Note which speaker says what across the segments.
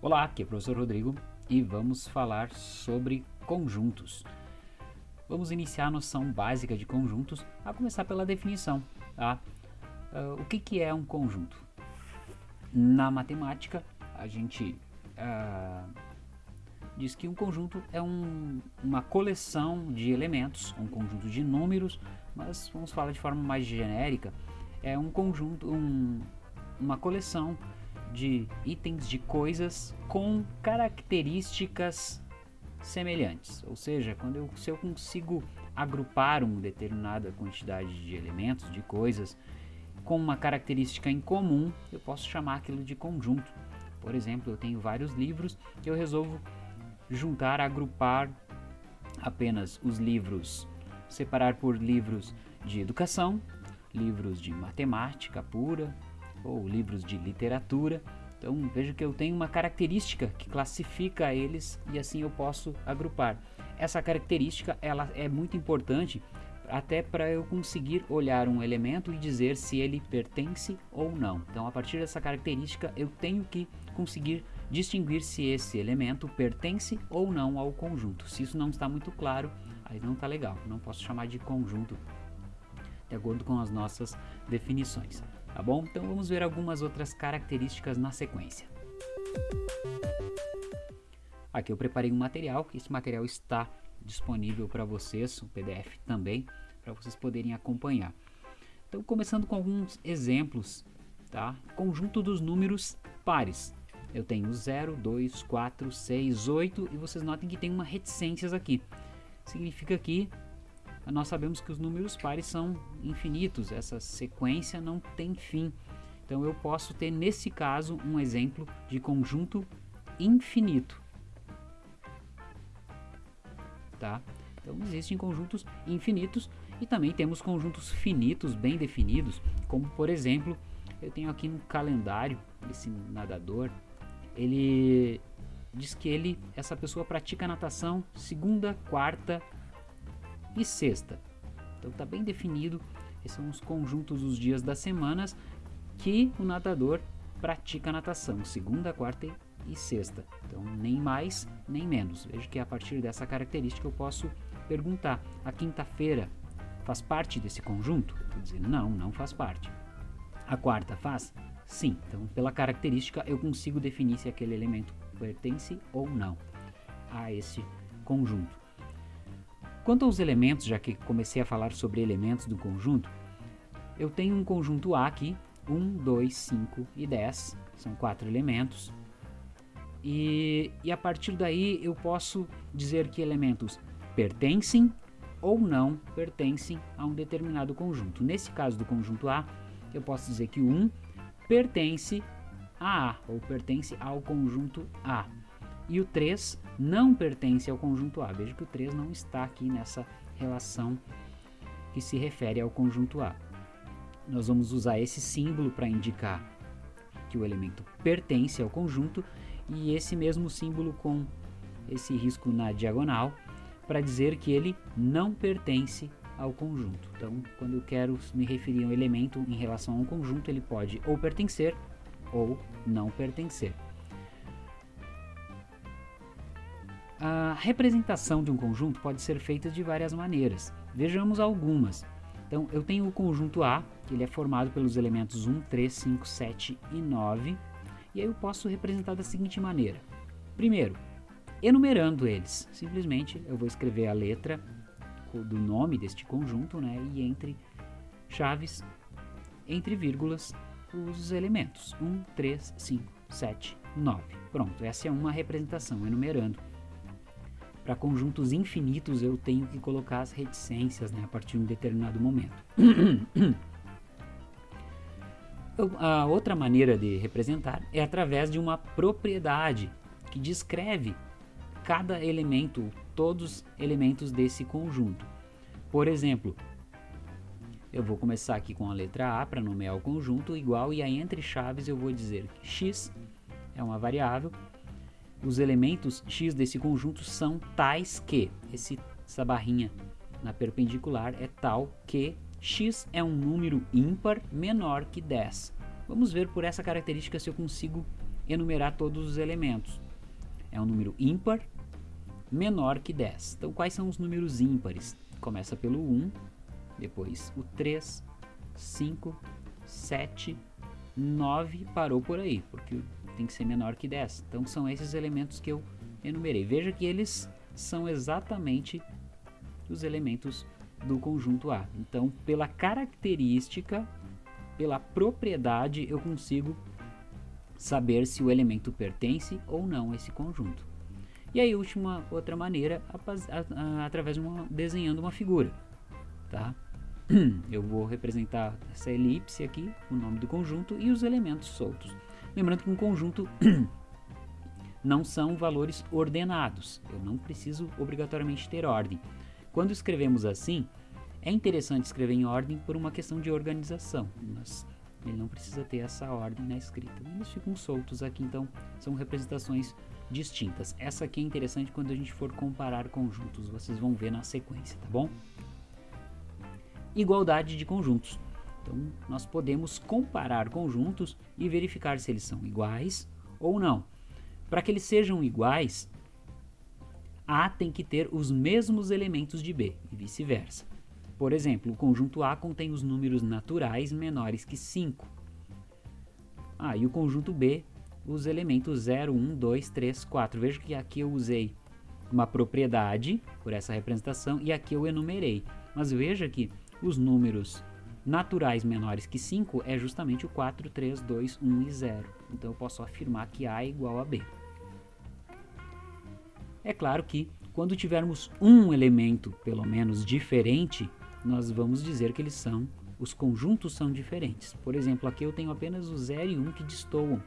Speaker 1: Olá, aqui é o professor Rodrigo e vamos falar sobre conjuntos. Vamos iniciar a noção básica de conjuntos, a começar pela definição. Tá? Uh, o que, que é um conjunto? Na matemática, a gente uh, diz que um conjunto é um, uma coleção de elementos, um conjunto de números, mas vamos falar de forma mais genérica, é um conjunto, um, uma coleção de itens de coisas com características semelhantes. Ou seja, quando eu, se eu consigo agrupar uma determinada quantidade de elementos, de coisas, com uma característica em comum, eu posso chamar aquilo de conjunto. Por exemplo, eu tenho vários livros que eu resolvo juntar, agrupar apenas os livros, separar por livros de educação, livros de matemática pura, ou livros de literatura. Então veja que eu tenho uma característica que classifica eles e assim eu posso agrupar. Essa característica ela é muito importante até para eu conseguir olhar um elemento e dizer se ele pertence ou não. Então a partir dessa característica eu tenho que conseguir distinguir se esse elemento pertence ou não ao conjunto. Se isso não está muito claro, aí não está legal. Não posso chamar de conjunto de acordo com as nossas definições tá bom? Então vamos ver algumas outras características na sequência. Aqui eu preparei um material, que esse material está disponível para vocês, o PDF também, para vocês poderem acompanhar. Então começando com alguns exemplos, tá? Conjunto dos números pares. Eu tenho 0, 2, 4, 6, 8 e vocês notem que tem uma reticências aqui. Significa que nós sabemos que os números pares são infinitos, essa sequência não tem fim. Então eu posso ter nesse caso um exemplo de conjunto infinito. Tá? Então existem conjuntos infinitos e também temos conjuntos finitos bem definidos, como por exemplo, eu tenho aqui no calendário esse nadador, ele diz que ele, essa pessoa pratica natação segunda, quarta, e sexta. Então está bem definido, esses são os conjuntos dos dias das semanas que o nadador pratica natação, segunda, quarta e sexta. Então nem mais nem menos. Veja que a partir dessa característica eu posso perguntar: a quinta-feira faz parte desse conjunto? Estou dizendo não, não faz parte. A quarta faz? Sim. Então pela característica eu consigo definir se aquele elemento pertence ou não a esse conjunto. Quanto aos elementos, já que comecei a falar sobre elementos do conjunto, eu tenho um conjunto A aqui, 1, 2, 5 e 10, são quatro elementos. E, e a partir daí eu posso dizer que elementos pertencem ou não pertencem a um determinado conjunto. Nesse caso do conjunto A, eu posso dizer que o 1 pertence a A, ou pertence ao conjunto A e o 3 não pertence ao conjunto A. Veja que o 3 não está aqui nessa relação que se refere ao conjunto A. Nós vamos usar esse símbolo para indicar que o elemento pertence ao conjunto e esse mesmo símbolo com esse risco na diagonal para dizer que ele não pertence ao conjunto. Então, quando eu quero me referir a um elemento em relação a um conjunto, ele pode ou pertencer ou não pertencer. A representação de um conjunto pode ser feita de várias maneiras. Vejamos algumas. Então, eu tenho o conjunto A, que ele é formado pelos elementos 1, 3, 5, 7 e 9. E aí eu posso representar da seguinte maneira. Primeiro, enumerando eles. Simplesmente eu vou escrever a letra do nome deste conjunto, né? E entre chaves, entre vírgulas, os elementos. 1, 3, 5, 7, 9. Pronto, essa é uma representação, enumerando. Para conjuntos infinitos eu tenho que colocar as reticências né, a partir de um determinado momento. a outra maneira de representar é através de uma propriedade que descreve cada elemento, todos os elementos desse conjunto. Por exemplo, eu vou começar aqui com a letra A para nomear o conjunto igual e aí entre chaves eu vou dizer que x é uma variável os elementos x desse conjunto são tais que, esse, essa barrinha na perpendicular é tal que x é um número ímpar menor que 10. Vamos ver por essa característica se eu consigo enumerar todos os elementos. É um número ímpar menor que 10. Então, quais são os números ímpares? Começa pelo 1, depois o 3, 5, 7, 9, parou por aí, porque tem que ser menor que 10. Então, são esses elementos que eu enumerei. Veja que eles são exatamente os elementos do conjunto A. Então, pela característica, pela propriedade, eu consigo saber se o elemento pertence ou não a esse conjunto. E aí, última outra maneira, através de uma, desenhando uma figura, tá? Eu vou representar essa elipse aqui, o nome do conjunto e os elementos soltos. Lembrando que um conjunto não são valores ordenados. Eu não preciso obrigatoriamente ter ordem. Quando escrevemos assim, é interessante escrever em ordem por uma questão de organização, mas ele não precisa ter essa ordem na escrita. Eles ficam soltos aqui, então são representações distintas. Essa aqui é interessante quando a gente for comparar conjuntos, vocês vão ver na sequência, tá bom? Igualdade de conjuntos. Então, nós podemos comparar conjuntos e verificar se eles são iguais ou não. Para que eles sejam iguais, A tem que ter os mesmos elementos de B e vice-versa. Por exemplo, o conjunto A contém os números naturais menores que 5. Ah, e o conjunto B, os elementos 0, 1, 2, 3, 4. Veja que aqui eu usei uma propriedade por essa representação e aqui eu enumerei. Mas veja que os números naturais menores que 5 é justamente o 4, 3, 2, 1 e 0. Então eu posso afirmar que A é igual a B. É claro que quando tivermos um elemento, pelo menos, diferente, nós vamos dizer que eles são, os conjuntos são diferentes. Por exemplo, aqui eu tenho apenas o 0 e 1 um que destoam,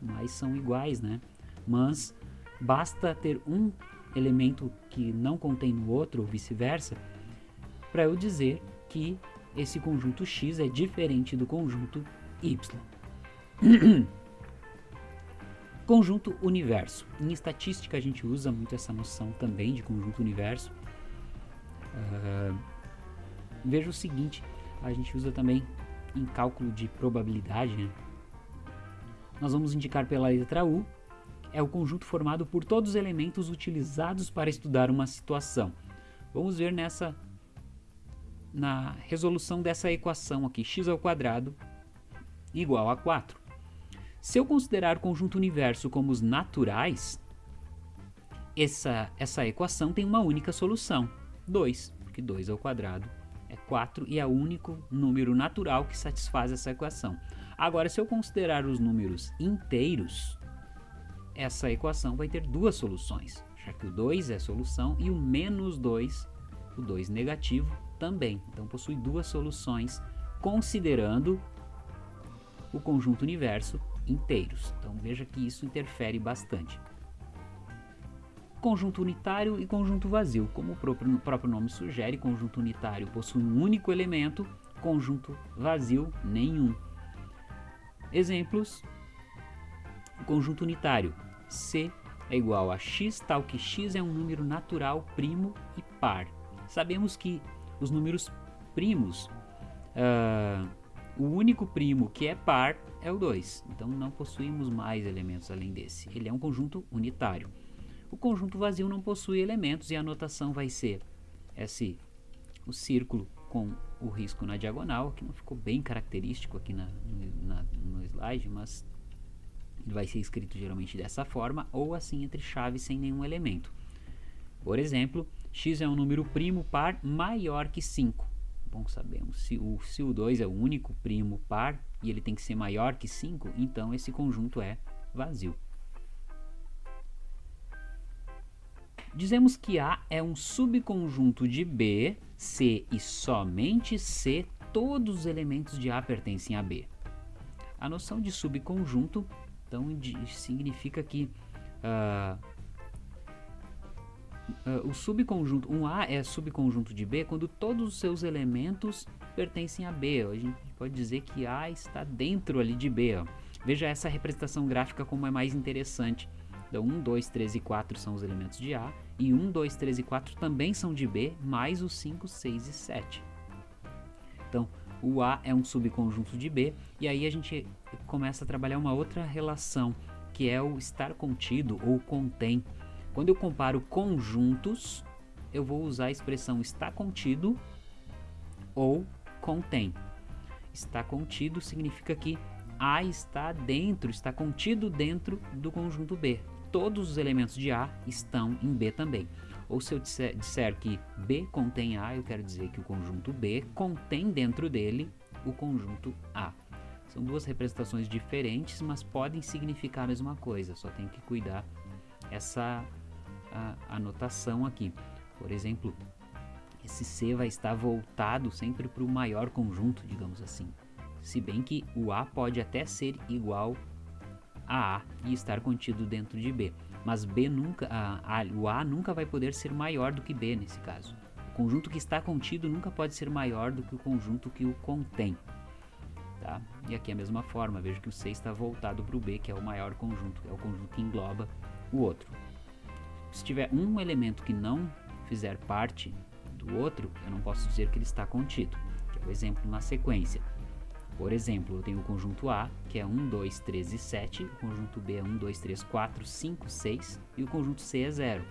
Speaker 1: mas são iguais, né? Mas basta ter um elemento que não contém no outro, ou vice-versa, para eu dizer que esse conjunto X é diferente do conjunto Y. conjunto universo. Em estatística a gente usa muito essa noção também de conjunto universo. Uh, veja o seguinte, a gente usa também em cálculo de probabilidade. Né? Nós vamos indicar pela letra U, é o conjunto formado por todos os elementos utilizados para estudar uma situação. Vamos ver nessa na resolução dessa equação aqui, x ao quadrado igual a 4. Se eu considerar o conjunto universo como os naturais, essa, essa equação tem uma única solução, 2, porque 2 ao quadrado é 4 e é o único número natural que satisfaz essa equação. Agora, se eu considerar os números inteiros, essa equação vai ter duas soluções, já que o 2 é solução e o menos 2, o 2 negativo, também. Então possui duas soluções considerando o conjunto universo inteiros. Então veja que isso interfere bastante. Conjunto unitário e conjunto vazio. Como o próprio, o próprio nome sugere, conjunto unitário possui um único elemento, conjunto vazio nenhum. Exemplos: conjunto unitário C é igual a x, tal que x é um número natural primo e par. Sabemos que os números primos, uh, o único primo que é par é o 2. Então não possuímos mais elementos além desse. Ele é um conjunto unitário. O conjunto vazio não possui elementos e a notação vai ser esse, o círculo com o risco na diagonal, que não ficou bem característico aqui na, na, no slide, mas ele vai ser escrito geralmente dessa forma, ou assim entre chaves sem nenhum elemento. Por exemplo, x é um número primo par maior que 5. Bom, sabemos, se o, se o 2 é o único primo par e ele tem que ser maior que 5, então esse conjunto é vazio. Dizemos que A é um subconjunto de B, C e somente C, todos os elementos de A pertencem a B. A noção de subconjunto, então, significa que uh, uh, o subconjunto, um A é subconjunto de B quando todos os seus elementos pertencem a B. A gente pode dizer que A está dentro ali de B. Ó. Veja essa representação gráfica como é mais interessante. Então, 1, 2, 3 e 4 são os elementos de A, e 1, 2, 3 e 4 também são de B, mais os 5, 6 e 7. Então, o A é um subconjunto de B, e aí a gente começa a trabalhar uma outra relação que é o estar contido ou contém. Quando eu comparo conjuntos, eu vou usar a expressão está contido ou contém. Está contido significa que A está dentro, está contido dentro do conjunto B. Todos os elementos de A estão em B também. Ou se eu disser, disser que B contém A, eu quero dizer que o conjunto B contém dentro dele o conjunto A. São duas representações diferentes, mas podem significar a mesma coisa, só tem que cuidar essa anotação aqui. Por exemplo, esse C vai estar voltado sempre para o maior conjunto, digamos assim. Se bem que o A pode até ser igual a A e estar contido dentro de B, mas B nunca, a, a, o A nunca vai poder ser maior do que B nesse caso. O conjunto que está contido nunca pode ser maior do que o conjunto que o contém. Tá? E aqui é a mesma forma, vejo que o C está voltado para o B, que é o maior conjunto, é o conjunto que engloba o outro. Se tiver um elemento que não fizer parte do outro, eu não posso dizer que ele está contido, que é o exemplo na sequência. Por exemplo, eu tenho o conjunto A, que é 1, 2, 3 e 7, o conjunto B é 1, 2, 3, 4, 5, 6 e o conjunto C é 0.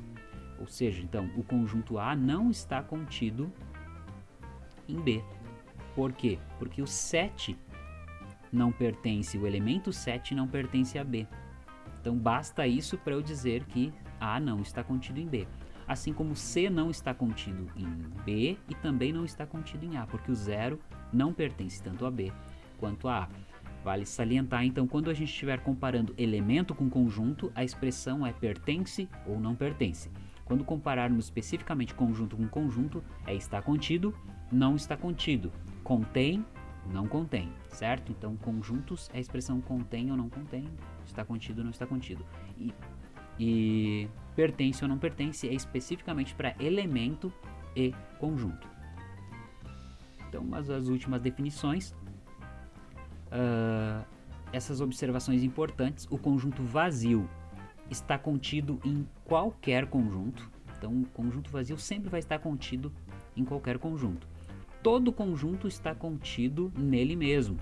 Speaker 1: Ou seja, então, o conjunto A não está contido em B. Por quê? Porque o 7 não pertence, o elemento 7 não pertence a B. Então basta isso para eu dizer que A não está contido em B. Assim como C não está contido em B e também não está contido em A, porque o zero não pertence tanto a B quanto a A. Vale salientar, então, quando a gente estiver comparando elemento com conjunto, a expressão é pertence ou não pertence. Quando compararmos especificamente conjunto com conjunto, é está contido, não está contido, contém, não contém, certo? Então, conjuntos é a expressão contém ou não contém, está contido ou não está contido. E, e pertence ou não pertence é especificamente para elemento e conjunto. Então, mas as últimas definições, uh, essas observações importantes, o conjunto vazio está contido em qualquer conjunto. Então, o conjunto vazio sempre vai estar contido em qualquer conjunto todo conjunto está contido nele mesmo.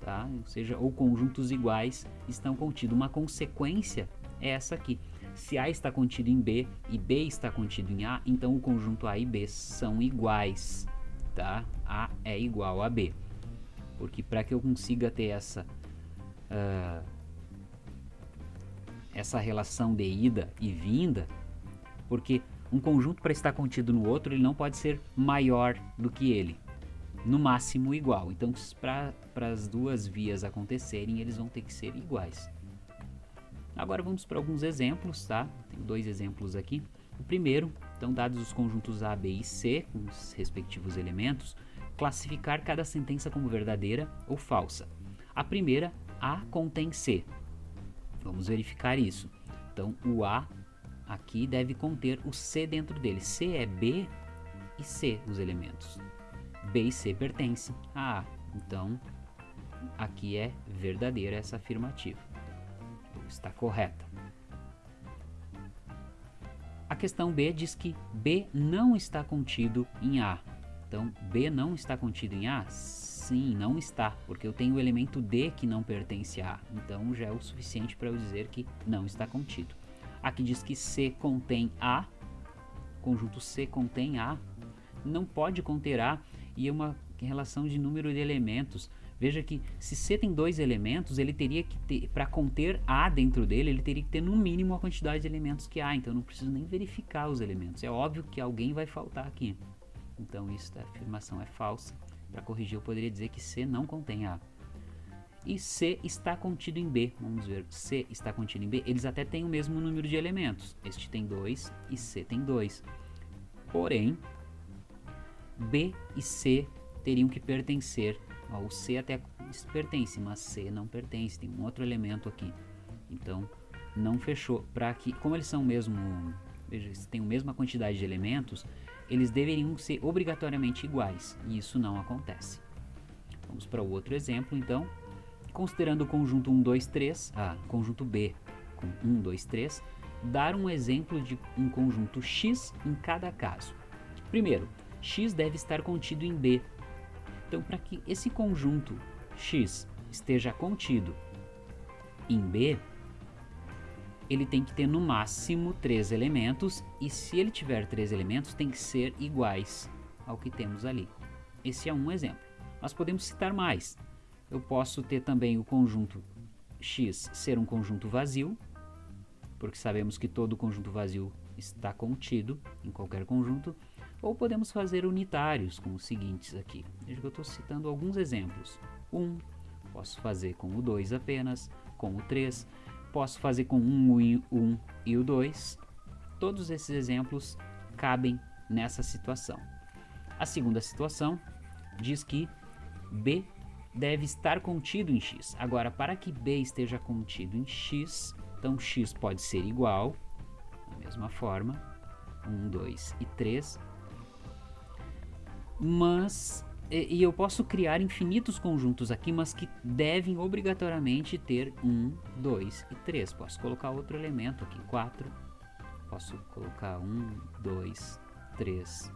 Speaker 1: Tá? Ou seja, ou conjuntos iguais estão contidos. Uma consequência é essa aqui. Se A está contido em B e B está contido em A, então o conjunto A e B são iguais. Tá? A é igual a B. Porque para que eu consiga ter essa, uh, essa relação de ida e vinda, porque um conjunto para estar contido no outro, ele não pode ser maior do que ele. No máximo igual. Então, para as duas vias acontecerem, eles vão ter que ser iguais. Agora vamos para alguns exemplos, tá? Tenho dois exemplos aqui. O primeiro, então, dados os conjuntos A, B e C, com os respectivos elementos, classificar cada sentença como verdadeira ou falsa. A primeira, A contém C. Vamos verificar isso. Então, o A aqui deve conter o C dentro dele. C é B e C os elementos. B e C pertencem a A. Então, aqui é verdadeira essa afirmativa. Está correta. A questão B diz que B não está contido em A. Então, B não está contido em A? Sim, não está, porque eu tenho o elemento D que não pertence a A. Então, já é o suficiente para eu dizer que não está contido. Aqui diz que C contém A, conjunto C contém A, não pode conter A e é uma relação de número de elementos. Veja que se C tem dois elementos, ele teria que ter, para conter A dentro dele, ele teria que ter no mínimo a quantidade de elementos que há, então eu não preciso nem verificar os elementos. É óbvio que alguém vai faltar aqui. Então isso, a afirmação é falsa. Para corrigir eu poderia dizer que C não contém A e C está contido em B. Vamos ver, C está contido em B. Eles até têm o mesmo número de elementos. Este tem 2 e C tem 2. Porém, B e C teriam que pertencer. Ó, o C até pertence, mas C não pertence. Tem um outro elemento aqui. Então, não fechou. Para que, como eles são mesmo, veja, têm a mesma quantidade de elementos, eles deveriam ser obrigatoriamente iguais. E isso não acontece. Vamos para o outro exemplo, então. Considerando o conjunto 1, 2, 3, ah, conjunto B com 1, 2, 3, dar um exemplo de um conjunto X em cada caso. Primeiro, X deve estar contido em B. Então, para que esse conjunto X esteja contido em B, ele tem que ter no máximo três elementos e se ele tiver três elementos tem que ser iguais ao que temos ali. Esse é um exemplo. Mas podemos citar mais. Eu posso ter também o conjunto x ser um conjunto vazio, porque sabemos que todo conjunto vazio está contido em qualquer conjunto, ou podemos fazer unitários com os seguintes aqui. Veja que eu estou citando alguns exemplos. 1, um, posso fazer com o 2 apenas, com o 3, posso fazer com 1 um, um, e o 2. Todos esses exemplos cabem nessa situação. A segunda situação diz que B deve estar contido em x. Agora, para que B esteja contido em x, então x pode ser igual, da mesma forma, 1, 2 e 3, mas e, eu posso criar infinitos conjuntos aqui, mas que devem obrigatoriamente ter 1, 2 e 3. Posso colocar outro elemento aqui, 4. Posso colocar 1, 2, 3,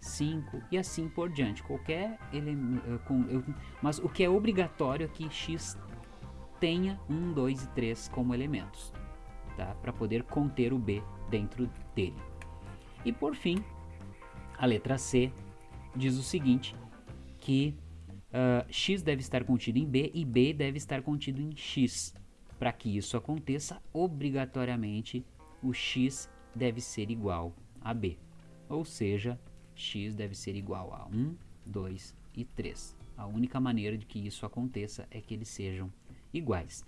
Speaker 1: 5 e assim por diante. Qualquer elemento. Eh, mas o que é obrigatório é que x tenha 1, 2 e 3 como elementos, tá? para poder conter o b dentro dele. E por fim, a letra C diz o seguinte, que uh, x deve estar contido em b e b deve estar contido em x. Para que isso aconteça, obrigatoriamente o x deve ser igual a b. Ou seja, x deve ser igual a 1, 2 e 3. A única maneira de que isso aconteça é que eles sejam iguais.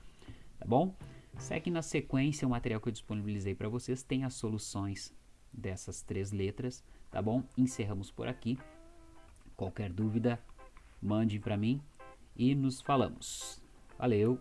Speaker 1: Tá bom? Segue na sequência o material que eu disponibilizei para vocês, tem as soluções dessas três letras, tá bom? Encerramos por aqui. Qualquer dúvida, mande para mim e nos falamos. Valeu!